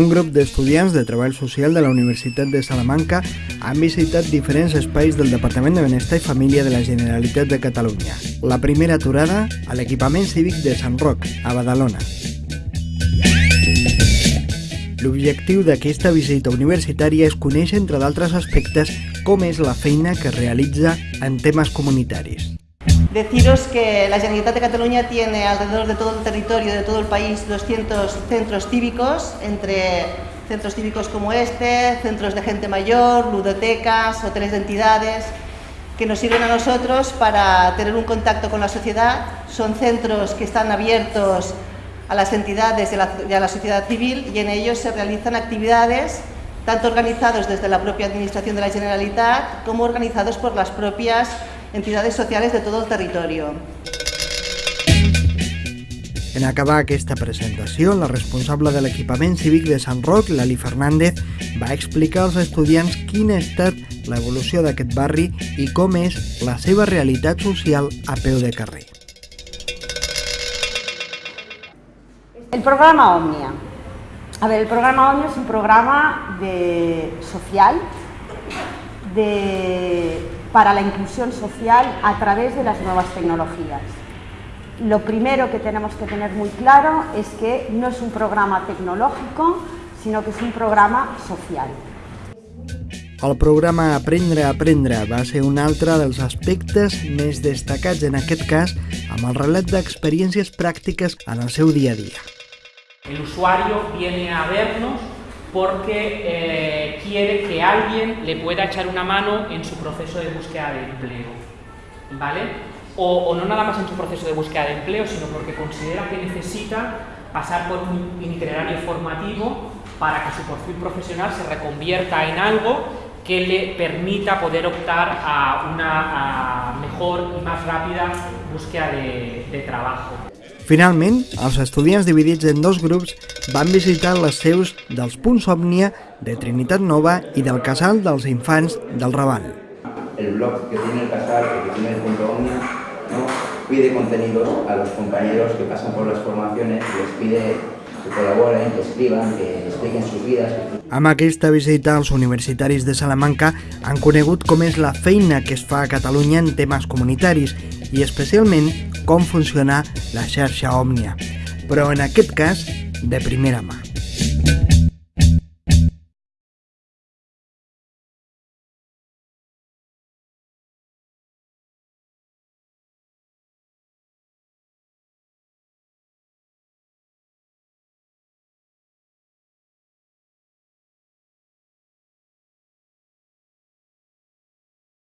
Un grup d'estudiants de Treball Social de la Universitat de Salamanca han visitat diferents espais del Departament de Benestar i Família de la Generalitat de Catalunya. La primera aturada a l'equipament cívic de Sant Roc, a Badalona. L'objectiu d'aquesta visita universitària és conèixer, entre d'altres aspectes, com és la feina que realitza en temes comunitaris. Deciros que la Generalitat de Cataluña tiene alrededor de todo el territorio de todo el país 200 centros cívicos, entre centros cívicos como este, centros de gente mayor, ludotecas, hoteles de entidades, que nos sirven a nosotros para tener un contacto con la sociedad. Son centros que están abiertos a las entidades y a la, sociedad civil y en ellos se realizan actividades tanto organizados desde la propia Administración de la Generalitat como organizados por las propias entidades sociales de todo el territorio. En acabar aquesta presentació, la responsable de l'equipament cívic de Sant Roc, Lali Fernández, va explicar als estudiants quina ha estat l'evolució d'aquest barri i com és la seva realitat social a peu de carrer. El programa Omnia. A ver, el programa Omnia es un programa de social de para la inclusión social a través de las nuevas tecnologías. Lo primero que tenemos que tener muy claro es que no es un programa tecnológico, sino que es un programa social. El programa Aprendre a Aprendre va ser un altre dels aspectes més destacats en aquest cas amb el relat d'experiències pràctiques en el seu dia a dia. El usuario viene a vernos porque eh, quiere que alguien le pueda echar una mano en su proceso de búsqueda de empleo. ¿Vale? O, no nada más en su proceso de búsqueda de empleo, sino porque considera que necesita pasar por un itinerario formativo para que su perfil profesional se reconvierta en algo que le permita poder optar a una mejor y más rápida búsqueda de trabajo. Finalment, els estudiants dividits en dos grups van visitar les seus dels punts Òmnia de Trinitat Nova i del Casal dels Infants del Raval. El blog que tiene el Casal, que tiene el punto Omnia, ¿no? pide contenidos a los compañeros que pasan por las formaciones, les pide que colaboren, que escriban, que expliquen sus vidas. Amb aquesta visita, els universitaris de Salamanca han conegut com és la feina que es fa a Catalunya en temes comunitaris i especialment com funciona la xarxa Òmnia, però en aquest cas de primera mà.